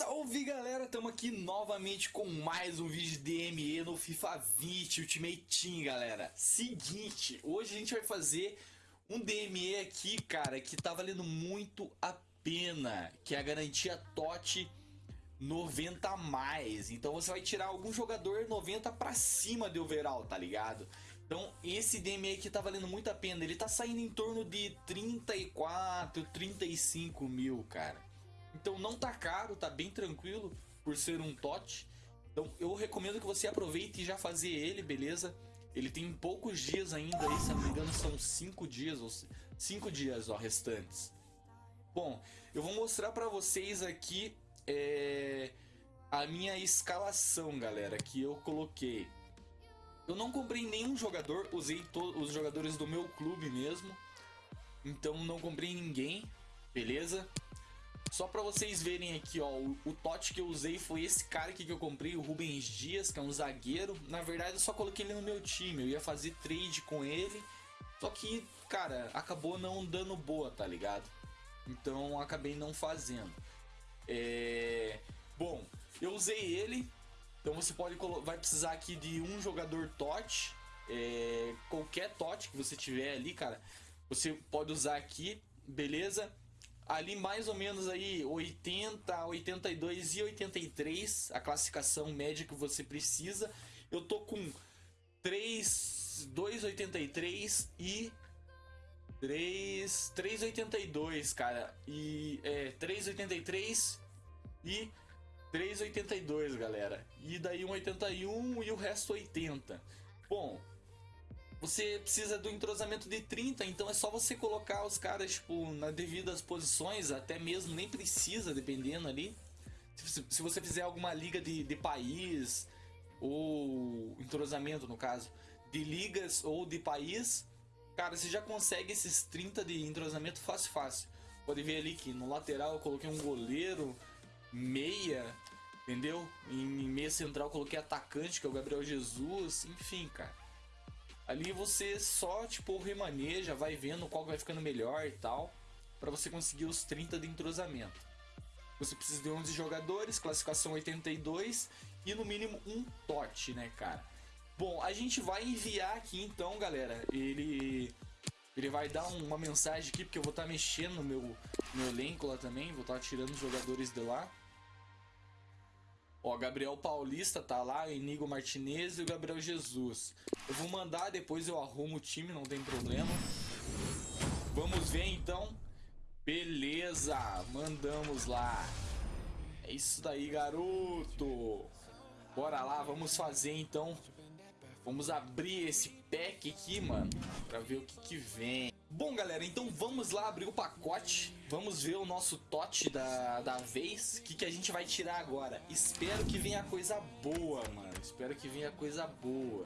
Salve galera, estamos aqui novamente com mais um vídeo de DME no FIFA 20 Ultimate Team galera. Seguinte, hoje a gente vai fazer um DME aqui cara que tá valendo muito a pena Que é a garantia TOT 90 a mais. Então você vai tirar algum jogador 90 pra cima de overall, tá ligado? Então esse DME aqui tá valendo muito a pena. Ele tá saindo em torno de 34, 35 mil cara então não tá caro, tá bem tranquilo por ser um TOT. Então eu recomendo que você aproveite e já fazer ele, beleza? Ele tem poucos dias ainda aí, se não me engano são 5 dias, ou 5 dias ó, restantes. Bom, eu vou mostrar pra vocês aqui é, a minha escalação, galera, que eu coloquei. Eu não comprei nenhum jogador, usei os jogadores do meu clube mesmo. Então não comprei ninguém, beleza? Só pra vocês verem aqui, ó, o, o TOT que eu usei foi esse cara aqui que eu comprei, o Rubens Dias, que é um zagueiro. Na verdade, eu só coloquei ele no meu time, eu ia fazer trade com ele. Só que, cara, acabou não dando boa, tá ligado? Então, acabei não fazendo. É... Bom, eu usei ele. Então, você pode vai precisar aqui de um jogador TOT. É... Qualquer TOT que você tiver ali, cara, você pode usar aqui, beleza? Ali mais ou menos aí 80, 82 e 83, a classificação média que você precisa. Eu tô com 3, 2,83 e 3, 3,82, cara. E é 3,83 e 3,82, galera. E daí 1,81 e o resto 80. Bom, você precisa do entrosamento de 30, então é só você colocar os caras, tipo, nas devidas posições, até mesmo nem precisa, dependendo ali. Se, se você fizer alguma liga de, de país, ou entrosamento no caso, de ligas ou de país, cara, você já consegue esses 30 de entrosamento fácil, fácil. Pode ver ali que no lateral eu coloquei um goleiro, meia, entendeu? Em meia central eu coloquei atacante, que é o Gabriel Jesus, enfim, cara. Ali você só, tipo, remaneja, vai vendo qual vai ficando melhor e tal, para você conseguir os 30 de entrosamento. Você precisa de 11 jogadores, classificação 82 e no mínimo um TOT, né, cara? Bom, a gente vai enviar aqui então, galera, ele... Ele vai dar uma mensagem aqui, porque eu vou estar tá mexendo no meu, meu elenco lá também, vou estar tá tirando os jogadores de lá. Ó, Gabriel Paulista tá lá, Inigo Martinez e o Gabriel Jesus. Eu vou mandar, depois eu arrumo o time, não tem problema. Vamos ver então. Beleza, mandamos lá. É isso daí, garoto. Bora lá, vamos fazer então. Vamos abrir esse pack aqui, mano, pra ver o que que vem. Bom, galera, então vamos lá abrir o pacote. Vamos ver o nosso tote da, da vez. O que, que a gente vai tirar agora? Espero que venha coisa boa, mano. Espero que venha coisa boa.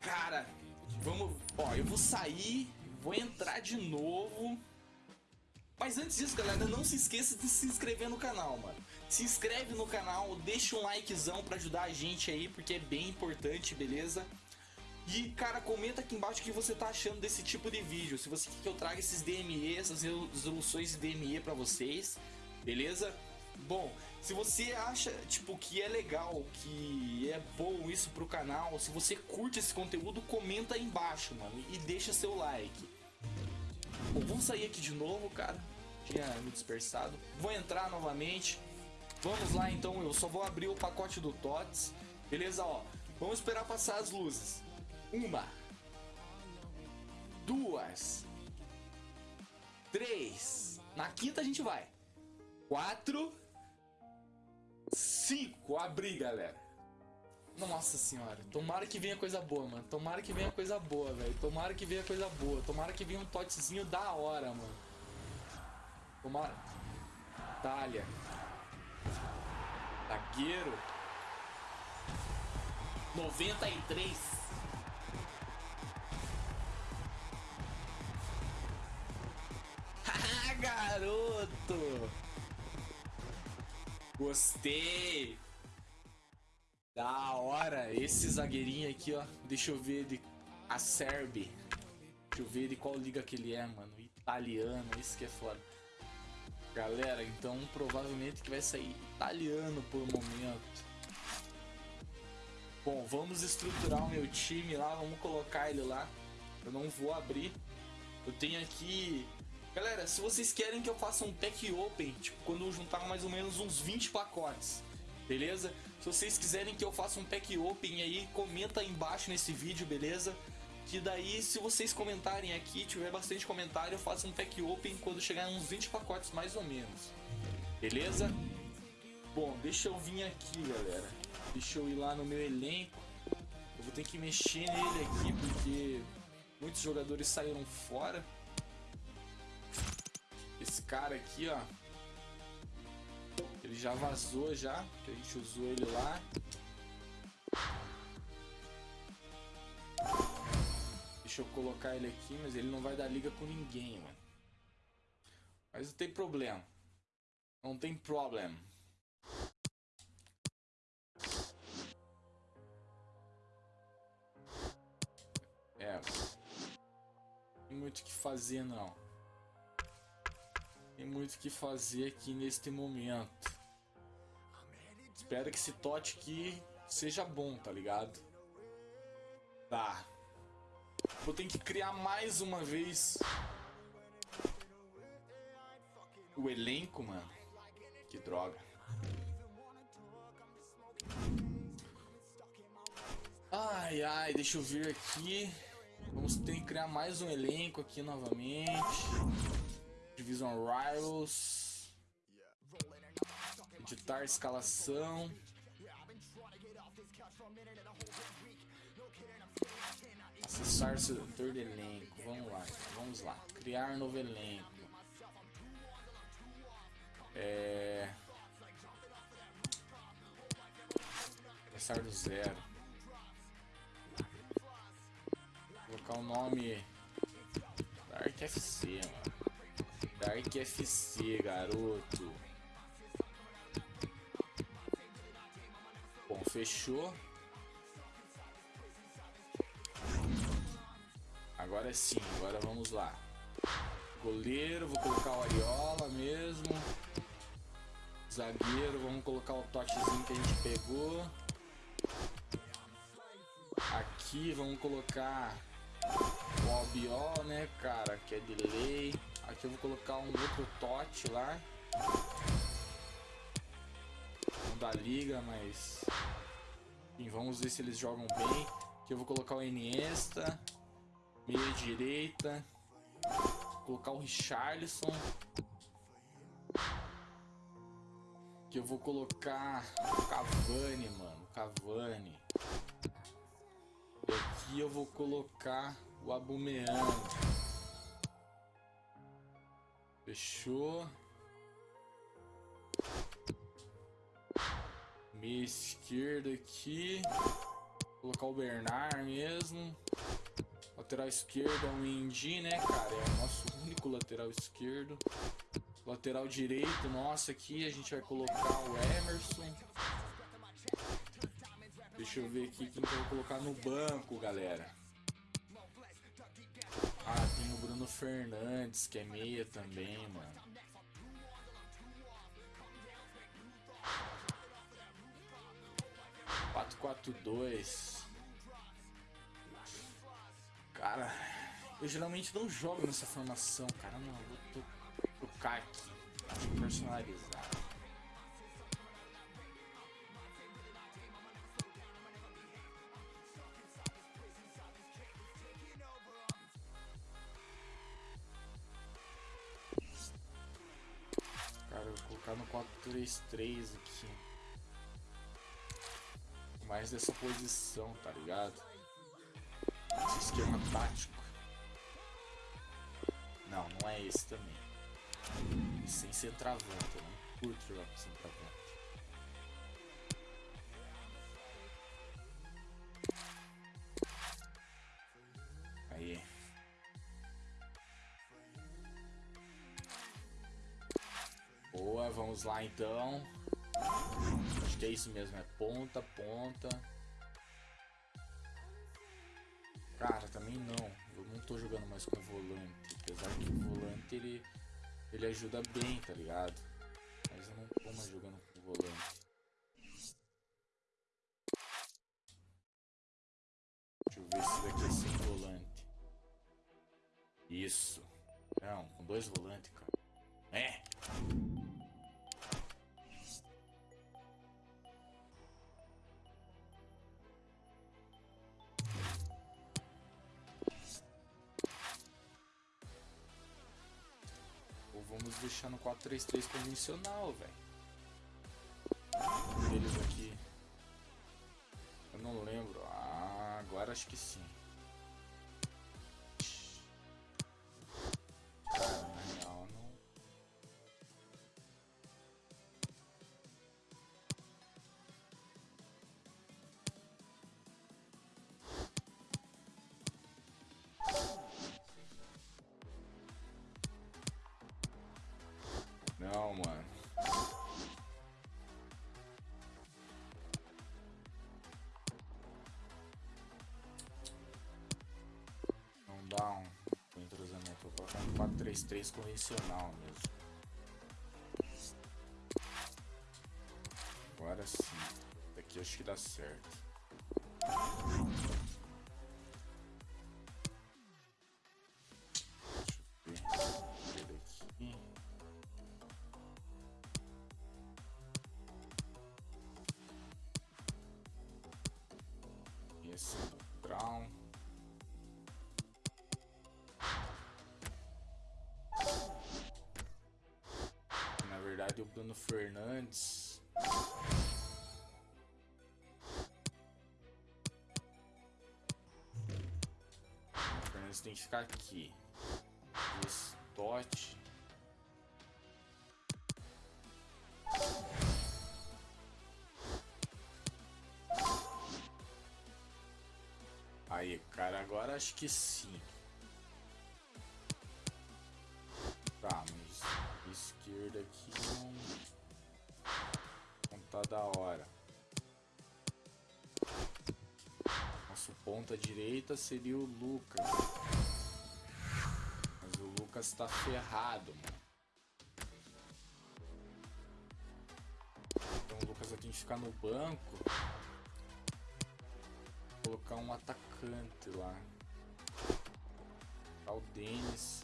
Cara, vamos... Ó, eu vou sair, vou entrar de novo. Mas antes disso, galera, não se esqueça de se inscrever no canal, mano. Se inscreve no canal, deixa um likezão pra ajudar a gente aí, porque é bem importante, beleza? E, cara, comenta aqui embaixo o que você tá achando desse tipo de vídeo. Se você quer que eu traga esses DME, essas resoluções de DME pra vocês, beleza? Bom, se você acha, tipo, que é legal, que é bom isso pro canal, se você curte esse conteúdo, comenta aí embaixo, mano, e deixa seu like. Bom, vamos sair aqui de novo, cara. Tinha me dispersado. Vou entrar novamente. Vamos lá, então, eu só vou abrir o pacote do TOTS. Beleza, ó. Vamos esperar passar as luzes. Uma. Duas. Três. Na quinta a gente vai. Quatro. Cinco. Abri, galera. Nossa senhora. Tomara que venha coisa boa, mano. Tomara que venha coisa boa, velho. Tomara que venha coisa boa. Tomara que venha um totezinho da hora, mano. Tomara. Itália. Zagueiro. 93. Garoto! Gostei! Da hora! Esse zagueirinho aqui, ó. Deixa eu ver de... A Deixa eu ver de qual liga que ele é, mano. Italiano, isso que é foda. Galera, então provavelmente que vai sair italiano por momento. Bom, vamos estruturar o meu time lá, vamos colocar ele lá. Eu não vou abrir. Eu tenho aqui... Galera, se vocês querem que eu faça um pack open, tipo, quando eu juntar mais ou menos uns 20 pacotes, beleza? Se vocês quiserem que eu faça um pack open aí, comenta aí embaixo nesse vídeo, beleza? Que daí, se vocês comentarem aqui, tiver bastante comentário, eu faço um pack open quando chegar uns 20 pacotes mais ou menos. Beleza? Bom, deixa eu vir aqui, galera. Deixa eu ir lá no meu elenco. Eu vou ter que mexer nele aqui porque muitos jogadores saíram fora. Esse cara aqui, ó. Ele já vazou já, que a gente usou ele lá. Deixa eu colocar ele aqui, mas ele não vai dar liga com ninguém, mano. Mas não tem problema. Não tem problema. É. Tem muito o que fazer, não. Tem muito o que fazer aqui neste momento. Espero que esse tote aqui seja bom, tá ligado? Tá. Vou ter que criar mais uma vez o elenco, mano. Que droga. Ai, ai, deixa eu ver aqui. Vamos ter que criar mais um elenco aqui novamente. Division Rivals. Editar escalação. Acessar setor de elenco. Vamos lá, vamos lá. Criar novo elenco. É... Começar do zero. Colocar o nome Dark FC, mano. Dark FC, garoto. Bom, fechou. Agora sim, agora vamos lá. Goleiro, vou colocar o Ariola mesmo. Zagueiro, vamos colocar o toquezinho que a gente pegou. Aqui vamos colocar o Albiol, né, cara, que é de lei. Aqui eu vou colocar um outro tote lá. Não dá liga, mas... Enfim, vamos ver se eles jogam bem. Aqui eu vou colocar o Iniesta meia direita. Colocar o Richarlison. Que eu vou colocar o Cavani, mano. Cavani. E aqui eu vou colocar o Abumeang. Fechou. Meia esquerda aqui. Vou colocar o Bernard mesmo. Lateral esquerdo é o Indy, né, cara? É o nosso único lateral esquerdo. Lateral direito, nossa, aqui a gente vai colocar o Emerson. Deixa eu ver aqui quem que eu vou colocar no banco, galera. Tem o Bruno Fernandes, que é meia também, mano. Quatro, quatro, dois. Cara, eu geralmente não jogo nessa formação, cara. Não, vou trocar aqui. Personalizar. Vou colocar no 4-3-3 aqui. Mais dessa posição, tá ligado? esquema tático. Não, não é esse também. Sem centroavante, não curto jogar com centroavante. Vamos lá então. Acho que é isso mesmo, é ponta, ponta. Cara, também não. Eu não tô jogando mais com volante. Apesar que o volante ele Ele ajuda bem, tá ligado? Mas eu não tô mais jogando com volante. Deixa eu ver se daqui é sem volante. Isso. Não, com dois volantes, cara. É! No 4-3-3 convencional, velho. Eles aqui. Eu não lembro. Ah, agora acho que sim. 4-3-3 convencional mesmo. Agora sim. Daqui acho que dá certo. O Bruno Fernandes. O Fernandes tem que ficar aqui. Totti. Aí, cara, agora acho que sim. Tá, esquerda aqui não, não tá da hora. Nosso ponta direita seria o Lucas. Mas o Lucas tá ferrado, mano. Então o Lucas vai ter que ficar no banco. Colocar um atacante lá. Tá o Denis.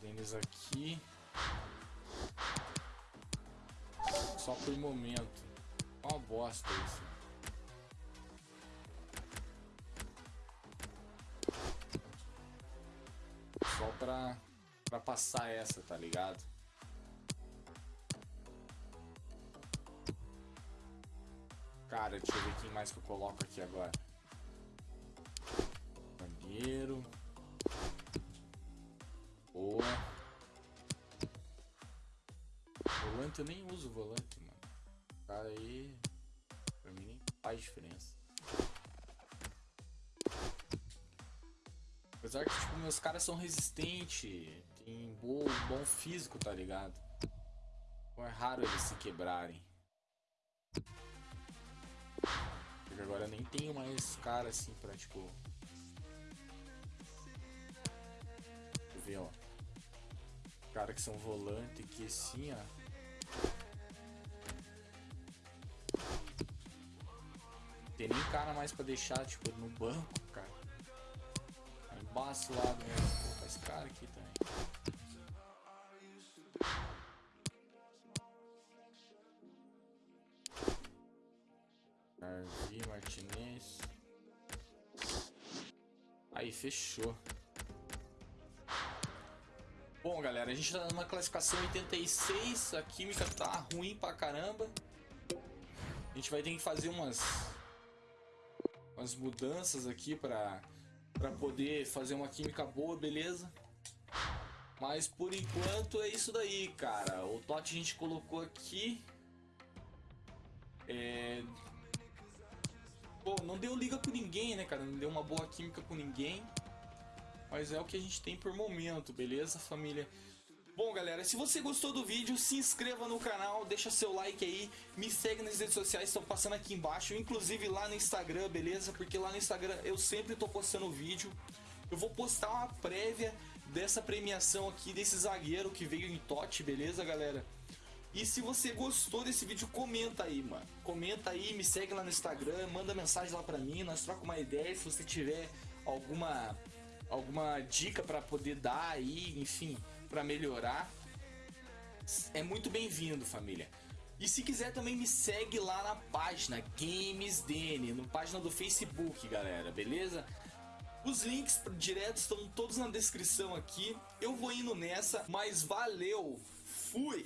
Denis aqui. Só por momento. Uma bosta isso. Só pra, pra passar essa, tá ligado? Cara, deixa eu ver quem mais que eu coloco aqui agora. Bandeiro. Boa. Volante eu nem uso volante, mano. Cara aí. Pra mim nem faz diferença. Apesar que, tipo, meus caras são resistentes. Tem bom, bom físico, tá ligado? Então é raro eles se quebrarem. Porque agora eu nem tenho mais cara assim pra, tipo. Deixa eu ver, ó. Cara que são volante que assim, ó. Tem nem cara mais pra deixar, tipo, no banco, cara. É embaçado mesmo. Pô, esse cara aqui também. Arvi Martinez. Aí, fechou. Bom, galera, a gente tá numa classificação 86. A química tá ruim pra caramba. A gente vai ter que fazer umas, umas mudanças aqui pra, pra poder fazer uma química boa, beleza? Mas por enquanto é isso daí, cara. O Totti a gente colocou aqui. É... Pô, não deu liga com ninguém, né, cara? Não deu uma boa química com ninguém. Mas é o que a gente tem por momento, beleza, família? Bom, galera, se você gostou do vídeo, se inscreva no canal, deixa seu like aí, me segue nas redes sociais, estão passando aqui embaixo, inclusive lá no Instagram, beleza? Porque lá no Instagram eu sempre tô postando vídeo. Eu vou postar uma prévia dessa premiação aqui desse zagueiro que veio em Tote, beleza, galera? E se você gostou desse vídeo, comenta aí, mano. Comenta aí, me segue lá no Instagram, manda mensagem lá pra mim, nós trocamos uma ideia. Se você tiver alguma, alguma dica para poder dar aí, enfim, para melhorar, é muito bem-vindo, família. E se quiser também me segue lá na página GamesDN, na página do Facebook, galera, beleza? Os links diretos estão todos na descrição aqui. Eu vou indo nessa, mas valeu, fui!